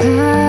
past